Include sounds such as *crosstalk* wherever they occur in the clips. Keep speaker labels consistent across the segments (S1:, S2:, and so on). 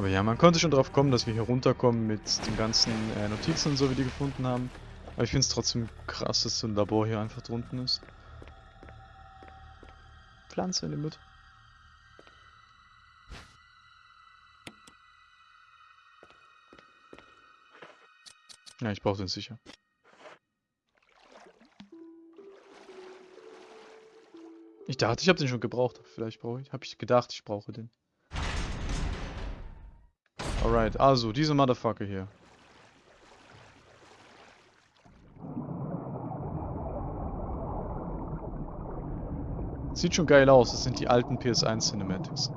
S1: Aber ja, man konnte schon drauf kommen, dass wir hier runterkommen mit den ganzen äh, Notizen und so, wie die gefunden haben. Aber ich finde es trotzdem krass, dass so ein Labor hier einfach drunten ist. Pflanze in der Mitte. Ja, ich brauche den sicher. Ich dachte, ich habe den schon gebraucht. Vielleicht brauche ich. Habe ich gedacht, ich brauche den. Alright, also diese Motherfucker hier. Sieht schon geil aus. Das sind die alten PS1 Cinematics.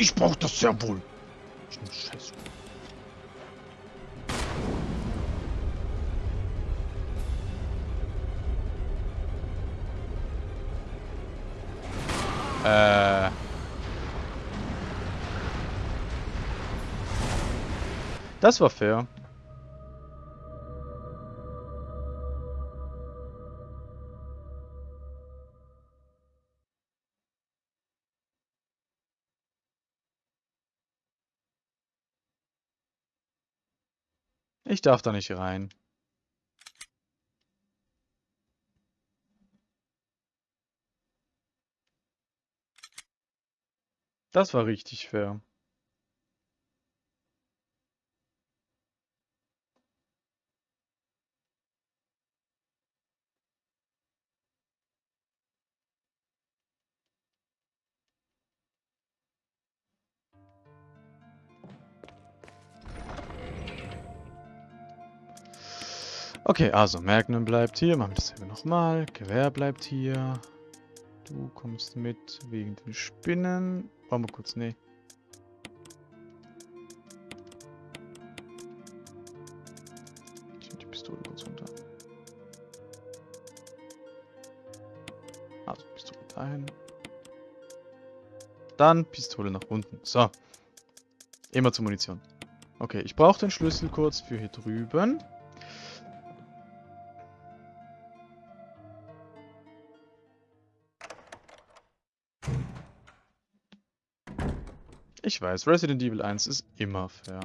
S1: Ich brauch das sehr wohl. Scheiße. Äh. Das war fair. Ich darf da nicht rein. Das war richtig fair. Okay, also Magnum bleibt hier. Machen wir dasselbe nochmal. Gewehr bleibt hier. Du kommst mit wegen den Spinnen. Warte mal kurz, nee. Ich die Pistole kurz runter. Also Pistole dahin. Dann Pistole nach unten. So. Immer zur Munition. Okay, ich brauche den Schlüssel kurz für hier drüben. Ich weiß, Resident Evil 1 ist immer fair.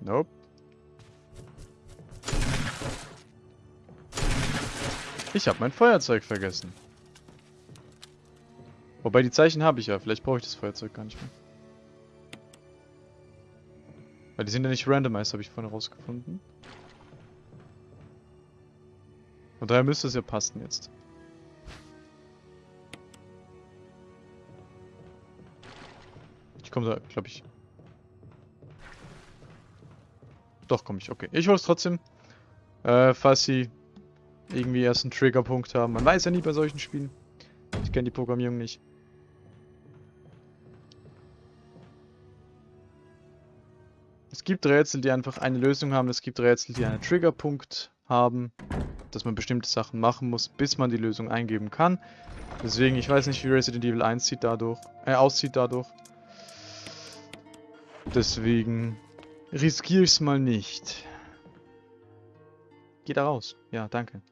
S1: Nope. Ich habe mein Feuerzeug vergessen. Wobei die Zeichen habe ich ja. Vielleicht brauche ich das Feuerzeug gar nicht mehr. Weil die sind ja nicht randomized, habe ich vorhin rausgefunden. Und daher müsste es ja passen jetzt. Ich komme da, glaube ich. Doch, komme ich. Okay. Ich hole es trotzdem. Äh, falls sie irgendwie erst einen Triggerpunkt haben. Man weiß ja nie bei solchen Spielen. Ich kenne die Programmierung nicht. Es gibt Rätsel, die einfach eine Lösung haben. Es gibt Rätsel, die einen Triggerpunkt haben, dass man bestimmte Sachen machen muss, bis man die Lösung eingeben kann. Deswegen, ich weiß nicht, wie Resident Evil 1 sieht dadurch, äh, aussieht dadurch. Deswegen riskiere ich es mal nicht. Geh da raus. Ja, danke.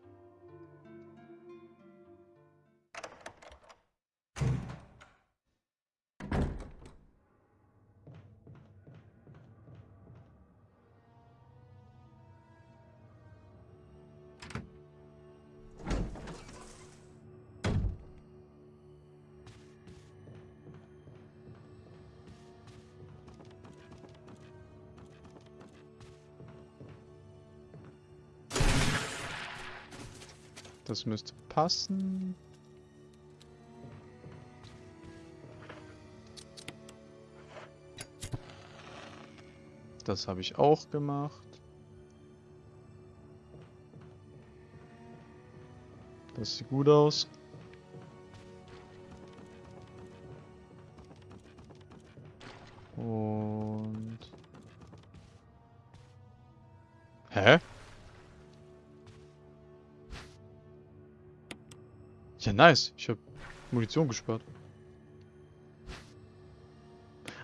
S1: Das müsste passen. Das habe ich auch gemacht. Das sieht gut aus. Nice. Ich habe Munition gespart.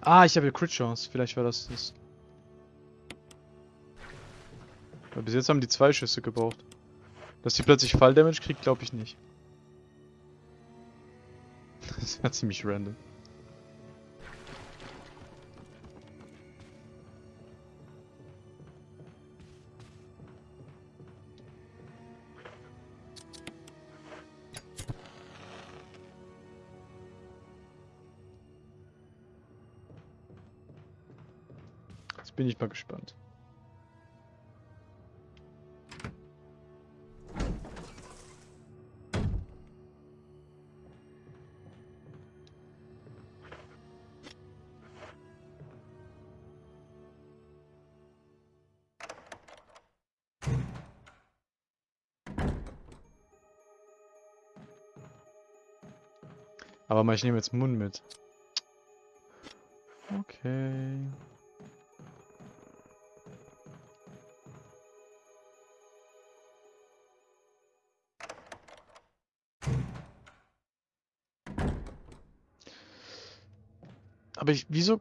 S1: Ah, ich habe ja Crit Chance. Vielleicht war das das. Weil bis jetzt haben die zwei Schüsse gebraucht. Dass die plötzlich Falldamage kriegt, glaube ich nicht. *laughs* Das wäre ziemlich random. Bin ich mal gespannt. Aber mal, ich nehme jetzt Mund mit. Okay. Aber ich, wieso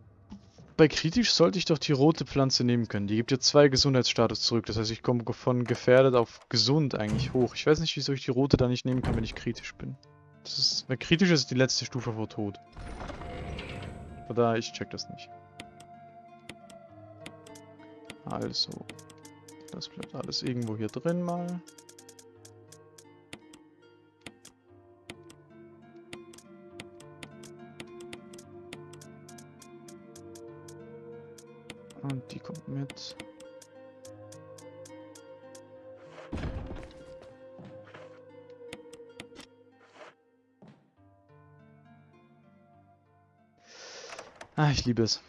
S1: bei kritisch sollte ich doch die rote Pflanze nehmen können. Die gibt ja zwei Gesundheitsstatus zurück. Das heißt, ich komme von gefährdet auf gesund eigentlich hoch. Ich weiß nicht, wieso ich die rote da nicht nehmen kann, wenn ich kritisch bin. Das ist, weil kritisch ist die letzte Stufe vor Tod. Oder ich check das nicht. Also. Das bleibt alles irgendwo hier drin mal. Und die kommt mit. Ah, ich liebe es.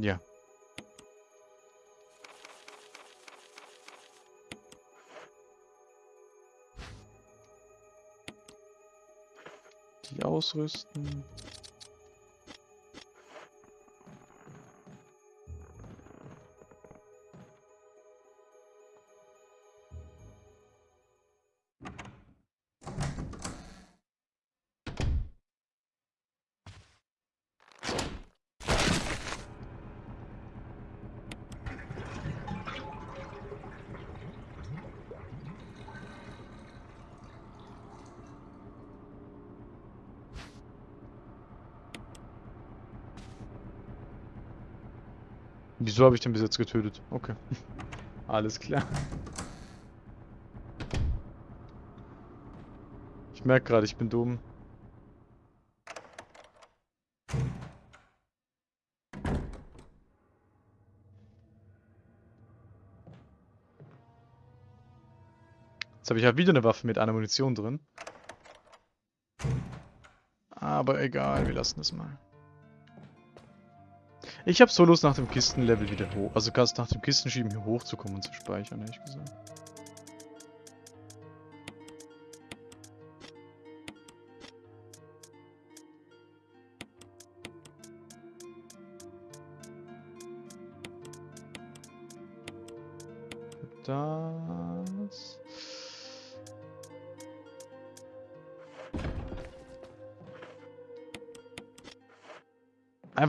S1: Ja. Die ausrüsten. Wieso habe ich den bis jetzt getötet? Okay. *laughs* Alles klar. Ich merke gerade, ich bin dumm. Jetzt habe ich ja wieder eine Waffe mit einer Munition drin. Aber egal, wir lassen es mal. Ich habe so Lust nach dem Kistenlevel wieder hoch. Also ganz nach dem Kistenschieben hier hochzukommen und zu speichern, ehrlich gesagt.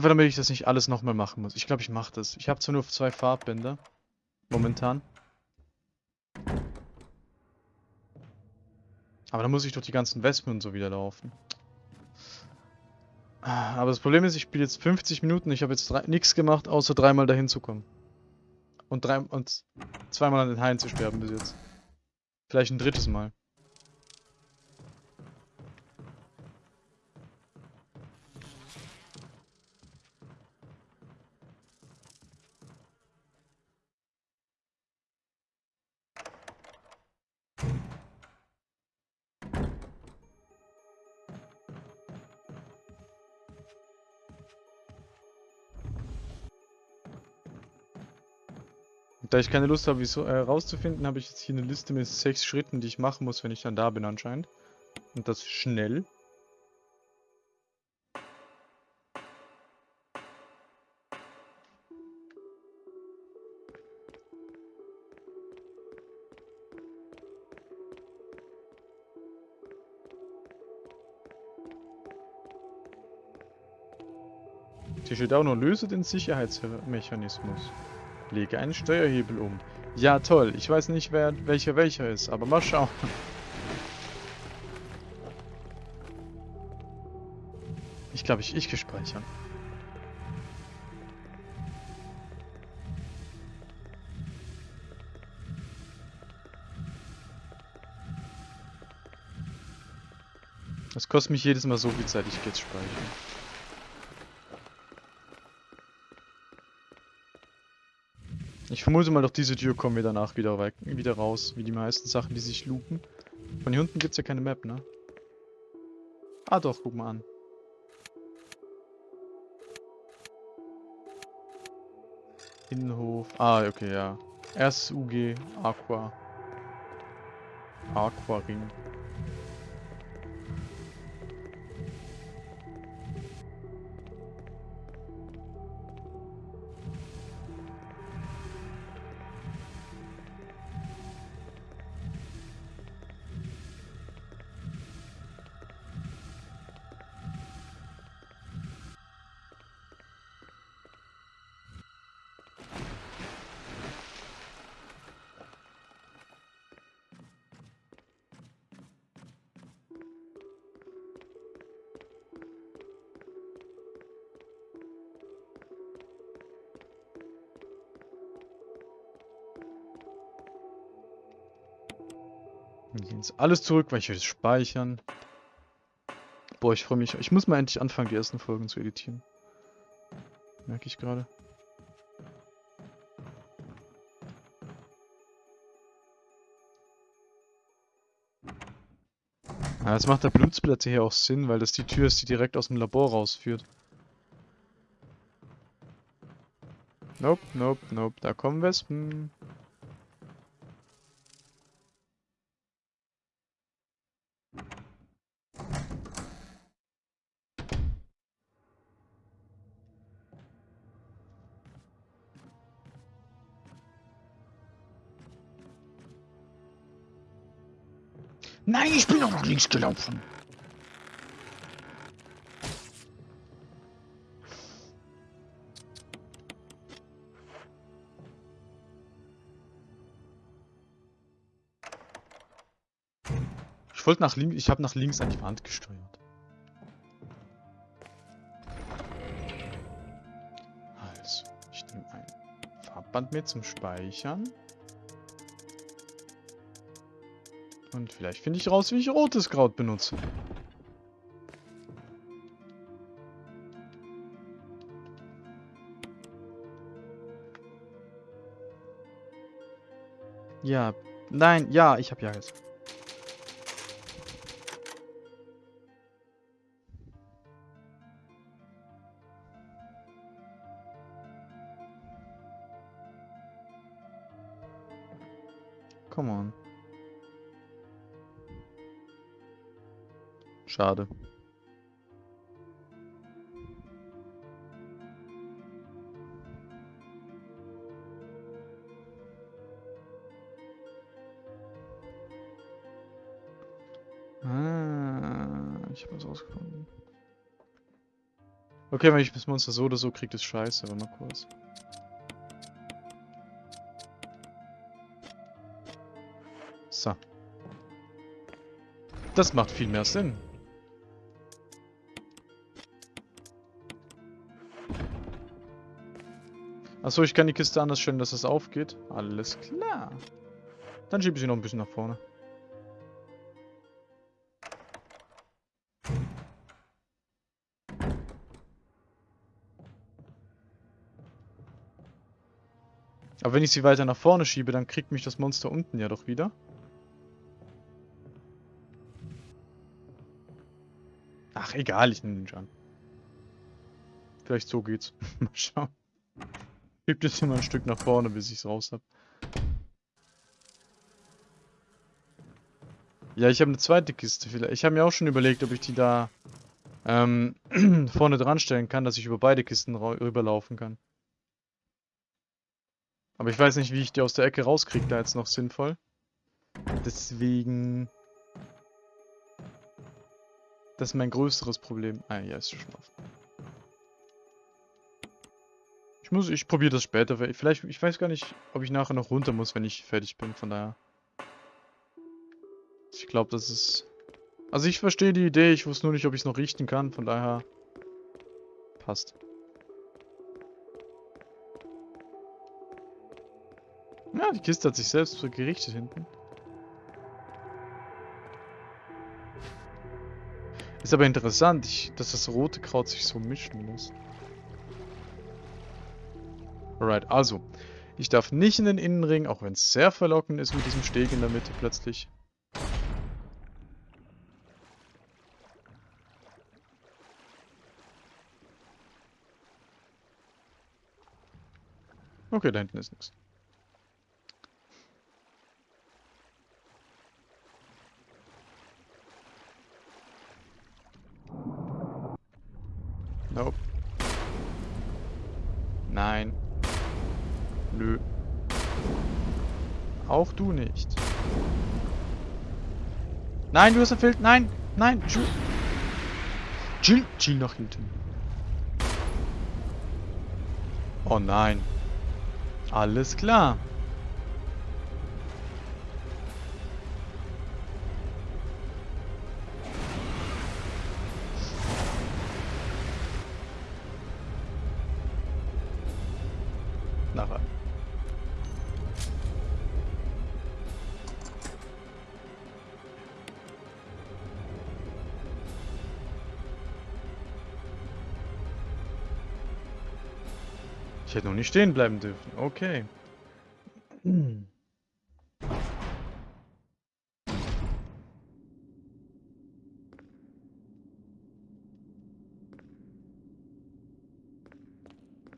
S1: Einfach damit ich das nicht alles nochmal machen muss. Ich glaube, ich mache das. Ich habe zwar nur zwei Farbbänder. Momentan. Aber dann muss ich durch die ganzen Wespen und so wieder laufen. Aber das Problem ist, ich spiele jetzt 50 Minuten. Ich habe jetzt nichts gemacht, außer dreimal dahin zu kommen. Und, drei, und zweimal an den Haien zu sterben bis jetzt. Vielleicht ein drittes Mal. Da ich keine Lust habe, wieso äh, habe ich jetzt hier eine Liste mit sechs Schritten, die ich machen muss, wenn ich dann da bin anscheinend. Und das schnell. Hier steht auch noch, löse den Sicherheitsmechanismus. Lege einen Steuerhebel um. Ja, toll. Ich weiß nicht, wer welcher welcher ist, aber mal schauen. Ich glaube, ich, ich gespeichern. Das kostet mich jedes Mal so viel Zeit, ich gehe jetzt speichern. Vermute mal, durch diese Tür kommen wir danach wieder, wieder raus, wie die meisten Sachen, die sich loopen. Von hier unten gibt es ja keine Map, ne? Ah doch, guck mal an. Innenhof. Ah, okay, ja. Erstes UG, Aqua. Aquaring. Jetzt alles zurück, weil ich will das speichern. Boah, ich freue mich. Ich muss mal endlich anfangen, die ersten Folgen zu editieren. Merke ich gerade. Ja, jetzt macht der Blutsplatte hier auch Sinn, weil das die Tür ist, die direkt aus dem Labor rausführt. Nope, nope, nope. Da kommen Wespen. Nein, ich bin doch nach links gelaufen. Ich wollte nach links, ich habe nach links an die Wand gesteuert. Also, ich nehme ein Farbband mit zum Speichern. Und vielleicht finde ich raus, wie ich rotes Kraut benutze. Ja, nein, ja, ich habe ja gesagt. Come on. Schade. Ah, ich habe was rausgefunden. Okay, wenn ich das Monster so oder so kriege, ist scheiße, aber mal kurz. So. Das macht viel mehr Sinn. Achso, ich kann die Kiste anders stellen, dass es aufgeht. Alles klar. Dann schiebe ich sie noch ein bisschen nach vorne. Aber wenn ich sie weiter nach vorne schiebe, dann kriegt mich das Monster unten ja doch wieder. Ach, egal, ich nehme den schon. Vielleicht so geht's. *laughs* Mal schauen. Schieb das mal ein Stück nach vorne, bis ich es raus habe. Ja, ich habe eine zweite Kiste. Ich habe mir auch schon überlegt, ob ich die da ähm, *clears throat* vorne dran stellen kann, dass ich über beide Kisten rüberlaufen kann. Aber ich weiß nicht, wie ich die aus der Ecke rauskriege, da jetzt noch sinnvoll. Deswegen... Das ist mein größeres Problem. Ah, ja, ist schon offen. Ich muss, ich probiere das später. Vielleicht, ich weiß gar nicht, ob ich nachher noch runter muss, wenn ich fertig bin, von daher. Ich glaube, das ist... Also ich verstehe die Idee, ich wusste nur nicht, ob ich es noch richten kann, von daher... Passt. Ja, die Kiste hat sich selbst gerichtet hinten. Ist aber interessant, ich, dass das rote Kraut sich so mischen muss. Alright, also. Ich darf nicht in den Innenring, auch wenn es sehr verlockend ist mit diesem Steg in der Mitte plötzlich. Okay, da hinten ist nichts. Nope. Nein. Auch du nicht. Nein, du hast erfüllt. Nein, nein. Chill. Chill, chill nach hinten. Oh nein. Alles klar. Ich hätte noch nicht stehen bleiben dürfen. Okay.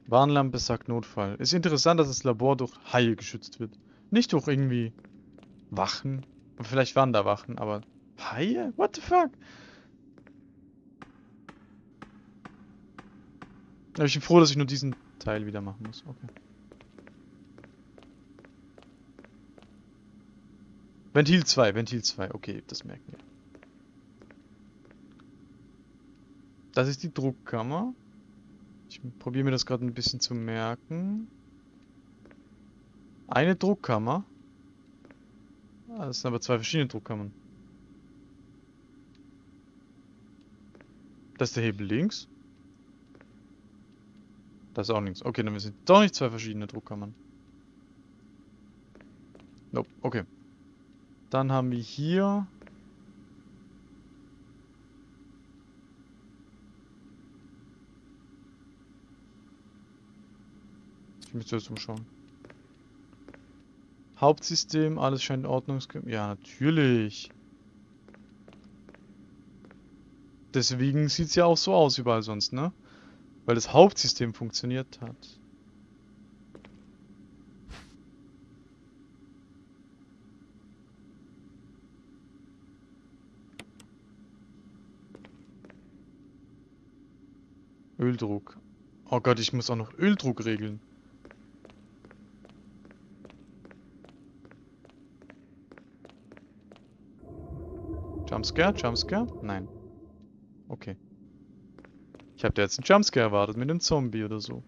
S1: Warnlampe sagt Notfall. Ist interessant, dass das Labor durch Haie geschützt wird. Nicht durch irgendwie Wachen. Vielleicht waren da Wachen, aber Haie? What the fuck? Aber ich bin froh, dass ich nur diesen Teil wieder machen muss. Okay. Ventil 2, Ventil 2. Okay, das merken wir. Das ist die Druckkammer. Ich probiere mir das gerade ein bisschen zu merken. Eine Druckkammer. Ah, das sind aber zwei verschiedene Druckkammern. Das ist der Hebel links. Das ist auch links. Okay, dann sind doch nicht zwei verschiedene Druckkammern. Nope, okay. Dann haben wir hier... Ich müsste jetzt umschauen. Hauptsystem, alles scheint in Ordnung. Ja, natürlich. Deswegen sieht es ja auch so aus überall sonst, ne? Weil das Hauptsystem funktioniert hat. Öldruck. Oh Gott, ich muss auch noch Öldruck regeln. Jumpscare? Jumpscare? Nein. Okay. Ich habe da jetzt einen Jumpscare erwartet mit einem Zombie oder so.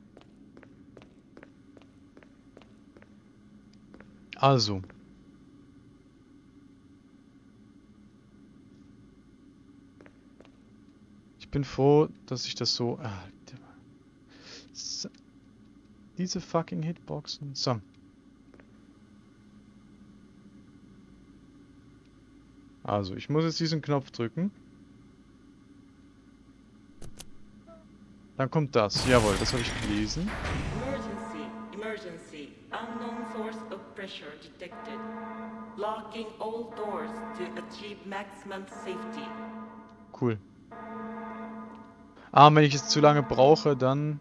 S1: Also. Ich bin froh, dass ich das so... Ah, diese fucking Hitboxen. So. Also, ich muss jetzt diesen Knopf drücken. Dann kommt das. Jawohl, das habe ich gelesen. Emergency, emergency. Unknown source of pressure detected. Locking all doors to achieve maximum safety. Cool. Ah, wenn ich es zu lange brauche, dann...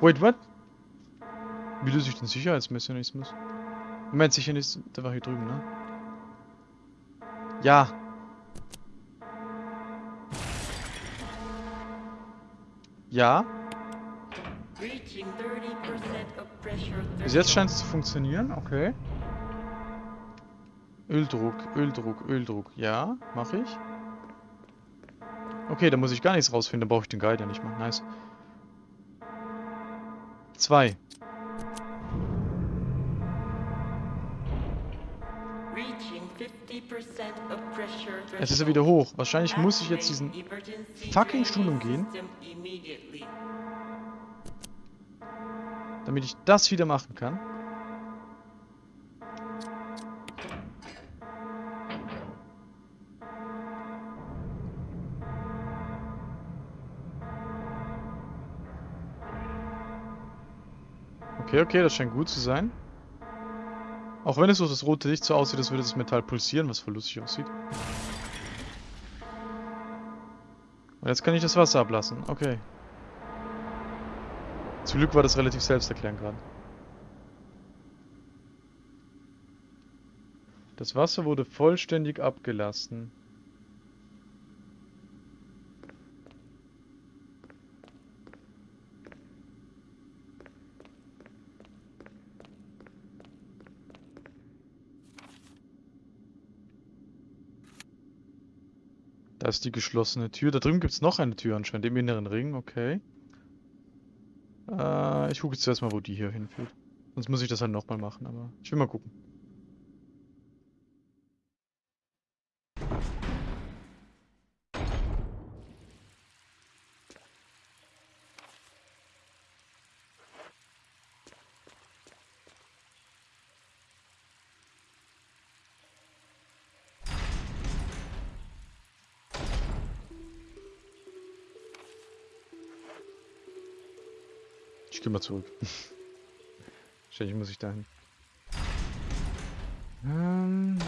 S1: Wait, what? Wie löse ich den Sicherheitsmechanismus? Moment, Sicherheitsmechanismus, der war hier drüben, ne? Ja. Ja. Bis jetzt scheint es zu funktionieren, okay. Öldruck, Öldruck, Öldruck. Ja, mache ich. Okay, da muss ich gar nichts rausfinden, da brauche ich den Guide ja nicht mehr. Nice. Zwei. Es ist ja wieder hoch. Wahrscheinlich muss ich jetzt diesen fucking Stuhl umgehen. Damit ich das wieder machen kann. Okay, okay, das scheint gut zu sein. Auch wenn es durch das rote Licht so aussieht, als würde das Metall pulsieren, was voll lustig aussieht. Und jetzt kann ich das Wasser ablassen. Okay. Zum Glück war das relativ selbsterklärend gerade. Das Wasser wurde vollständig abgelassen. Da ist die geschlossene Tür. Da drüben gibt es noch eine Tür anscheinend, im inneren Ring, okay. Äh, ich gucke jetzt zuerst mal, wo die hier hinführt. Sonst muss ich das halt nochmal machen, aber ich will mal gucken. Zurück. Wahrscheinlich muss ich dahin. Ähm.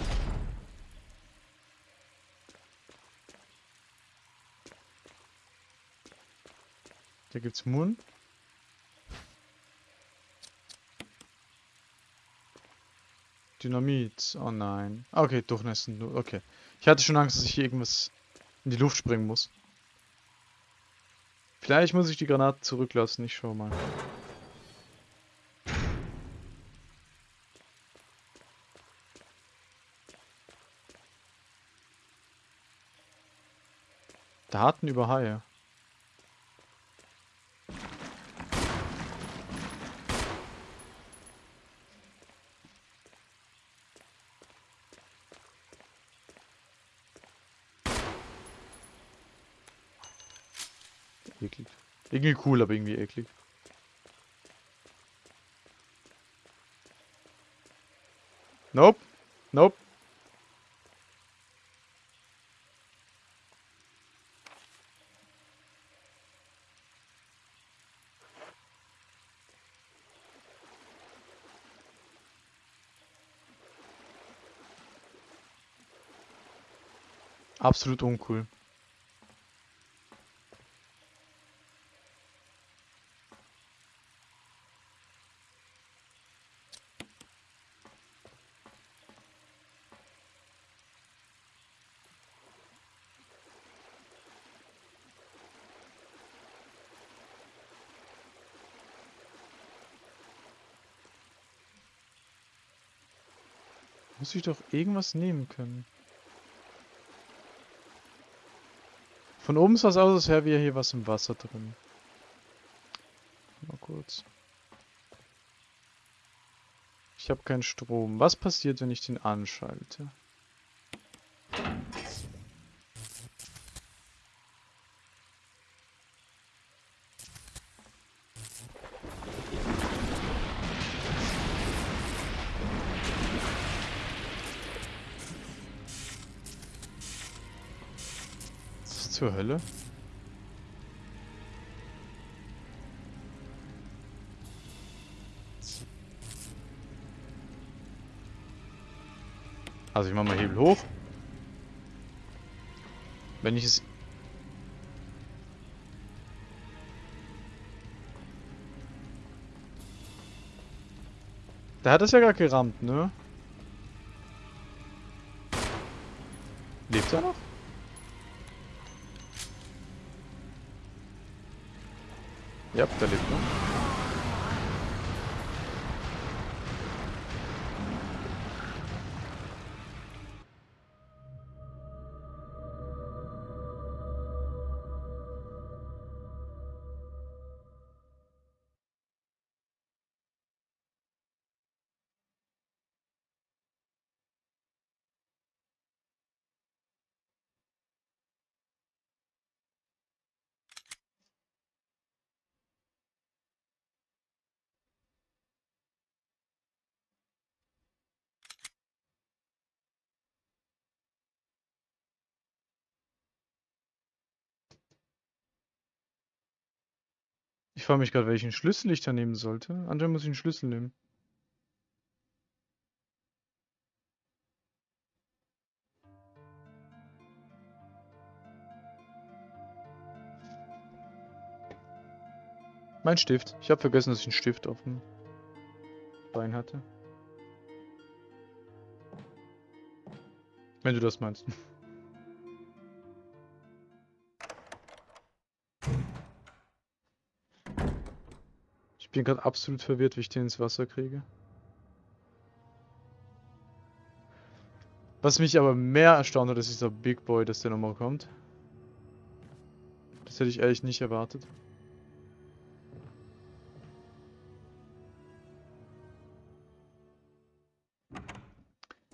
S1: Da gibt's Moon. Dynamit. Oh nein. Okay, durchnässen. Okay. Ich hatte schon Angst, dass ich hier irgendwas in die Luft springen muss. Vielleicht muss ich die Granaten zurücklassen, ich schau mal. Daten über Haie. Eklig. Irgendwie cool, aber irgendwie eklig. Nope. Nope. Absolut uncool. Muss ich doch irgendwas nehmen können. Von oben sah es aus, als wäre hier was im Wasser drin. Mal kurz. Ich habe keinen Strom. Was passiert, wenn ich den anschalte? Hölle? Also ich mache mal Hebel hoch. Wenn ich es... Der hat es ja gerade gerammt, ne? Lebt er noch? Ja, der Ich frage mich gerade, welchen Schlüssel ich da nehmen sollte. Anscheinend muss ich einen Schlüssel nehmen. Mein Stift. Ich habe vergessen, dass ich einen Stift auf dem Bein hatte. Wenn du das meinst. *laughs* bin gerade absolut verwirrt, wie ich den ins Wasser kriege. Was mich aber mehr erstaunt hat, ist dieser Big Boy, dass der nochmal kommt. Das hätte ich ehrlich nicht erwartet.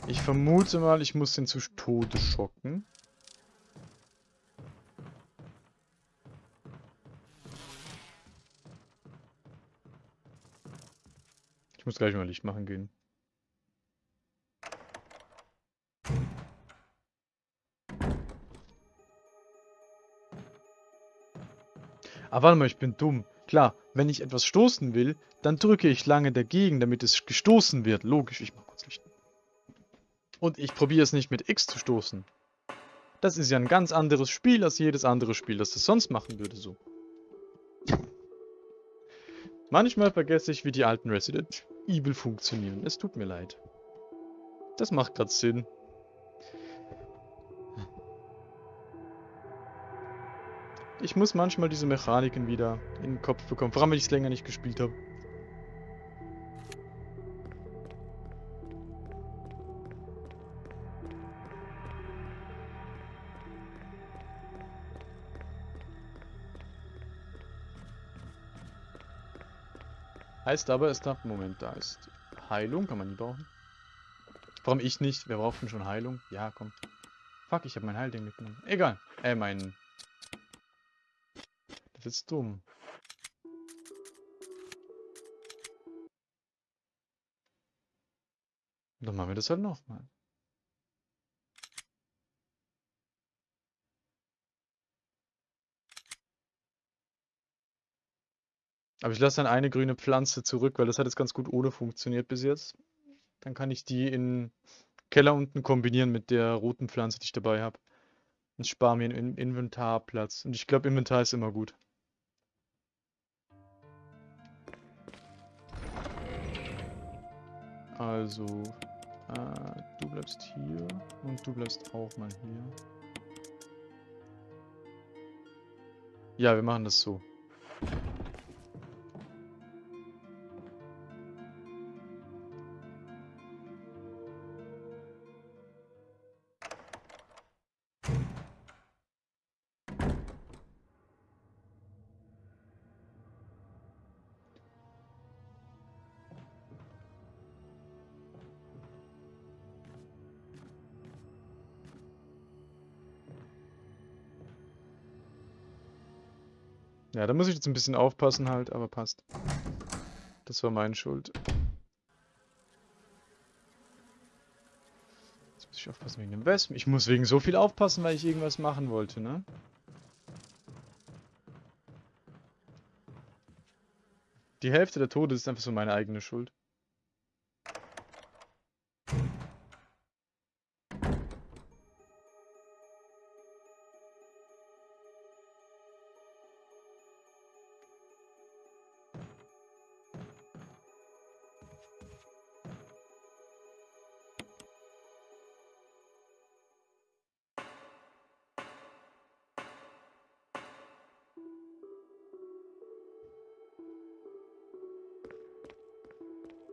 S1: Ich vermute mal, ich muss den zu Tode schocken. Ich muss gleich mal Licht machen gehen. Aber ah, warte mal, ich bin dumm. Klar, wenn ich etwas stoßen will, dann drücke ich lange dagegen, damit es gestoßen wird. Logisch, ich mach kurz Licht. Und ich probiere es nicht mit X zu stoßen. Das ist ja ein ganz anderes Spiel als jedes andere Spiel, das es sonst machen würde so. Manchmal vergesse ich, wie die alten Resident Evil funktionieren. Es tut mir leid. Das macht gerade Sinn. Ich muss manchmal diese Mechaniken wieder in den Kopf bekommen, vor allem wenn ich es länger nicht gespielt habe. Heißt aber, es darf... Moment, da ist Heilung. Kann man nie brauchen. Warum ich nicht? Wer braucht denn schon Heilung? Ja, komm. Fuck, ich habe mein Heilding mitgenommen. Egal. Äh, mein... Das ist dumm. Dann machen wir das halt nochmal. Aber ich lasse dann eine grüne Pflanze zurück, weil das hat jetzt ganz gut ohne funktioniert bis jetzt. Dann kann ich die in Keller unten kombinieren mit der roten Pflanze, die ich dabei habe. Und spare mir einen Inventarplatz. Und ich glaube, Inventar ist immer gut. Also, äh, du bleibst hier und du bleibst auch mal hier. Ja, wir machen das so. Ja, da muss ich jetzt ein bisschen aufpassen halt, aber passt. Das war meine Schuld. Jetzt muss ich aufpassen wegen dem Wespen. Ich muss wegen so viel aufpassen, weil ich irgendwas machen wollte, ne? Die Hälfte der Tode ist einfach so meine eigene Schuld.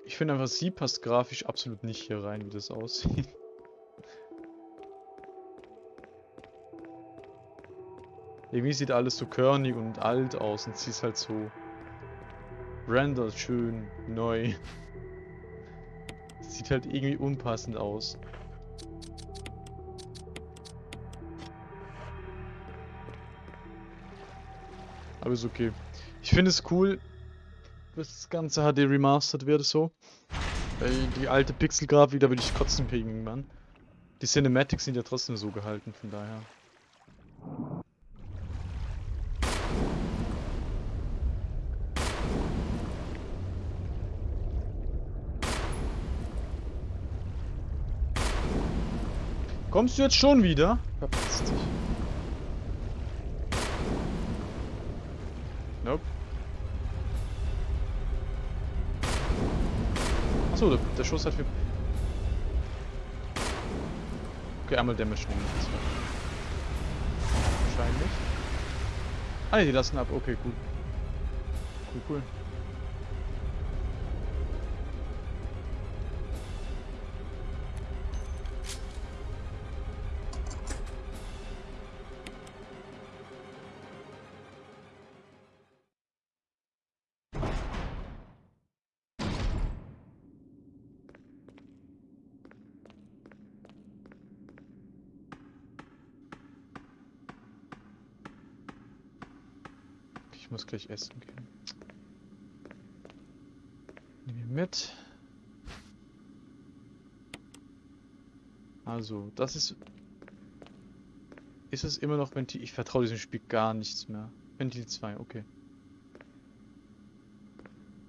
S1: Ich finde einfach, sie passt grafisch absolut nicht hier rein, wie das aussieht. *laughs* Irgendwie sieht alles so körnig und alt aus und sie ist halt so rendert schön, neu. *laughs* Sieht halt irgendwie unpassend aus. Aber ist okay. Ich finde es cool, dass das ganze HD remastered wird so. Die alte Pixel-Grafik, da würde ich kotzen kriegen, Mann. Die Cinematics sind ja trotzdem so gehalten, von daher. Kommst du jetzt schon wieder? Verpasst dich. Achso, der, der Schuss hat viel... Okay, einmal Damage nehmen. Wahrscheinlich. Ah ne, die lassen ab. Okay, cool. Cool, cool. Gleich essen gehen. Nehmen wir mit. Also, das ist... Ist es immer noch Ventil... Ich vertraue diesem Spiel gar nichts mehr. Ventil 2, okay.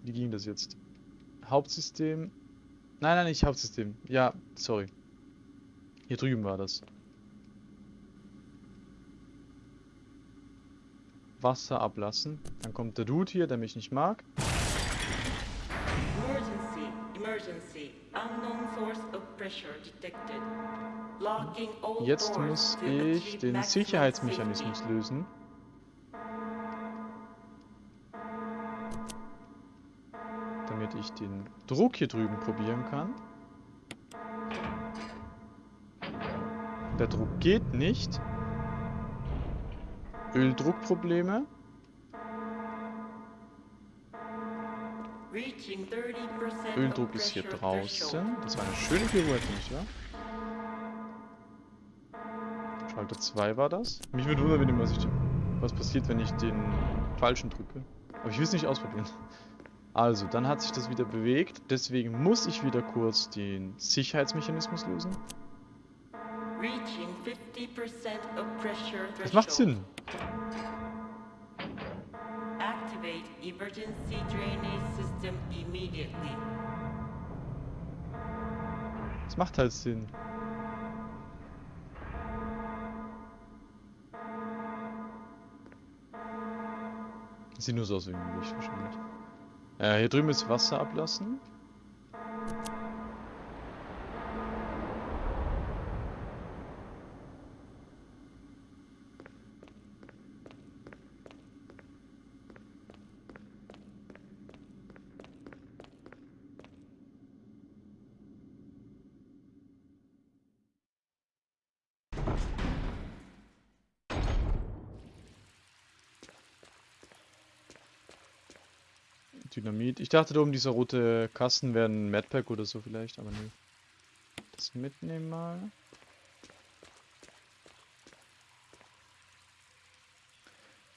S1: Wie ging das jetzt? Hauptsystem... Nein, nein, nicht Hauptsystem. Ja, sorry. Hier drüben war das. Wasser ablassen. Dann kommt der Dude hier, der mich nicht mag.
S2: Emergency, emergency. Unknown source of pressure detected. Locking all
S1: Jetzt muss ich den Sicherheitsmechanismus lösen. Damit ich den Druck hier drüben probieren kann. Der Druck geht nicht. Öldruckprobleme.
S2: Reaching 30%
S1: Öldruck ist hier draußen. Das war eine schöne Pirouette, nicht wahr? Schalter 2 war das. Mich würde wundern, wenn was, ich, was passiert, wenn ich den falschen drücke. Aber ich will es nicht ausprobieren. Also, dann hat sich das wieder bewegt. Deswegen muss ich wieder kurz den Sicherheitsmechanismus lösen. Das macht. Sinn.
S2: Activate emergency drainage system immediately.
S1: Das macht halt Sinn. Sieht nur so aus wie ein Licht wahrscheinlich. Äh, hier drüben ist Wasser ablassen. Dynamit. Ich dachte, da oben dieser rote Kasten wäre ein Madpack oder so vielleicht, aber nee. Das mitnehmen mal.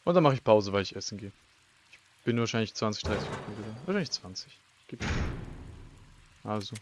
S1: Und dann mache ich Pause, weil ich essen gehe. Ich bin wahrscheinlich 20, 30 Minuten. Wahrscheinlich 20. Gib. Also.